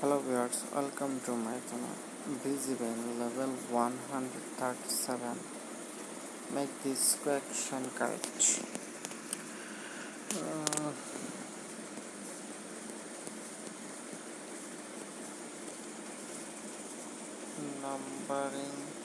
Hello viewers, welcome to my channel. Visible level 137. Make this question correct. Uh, numbering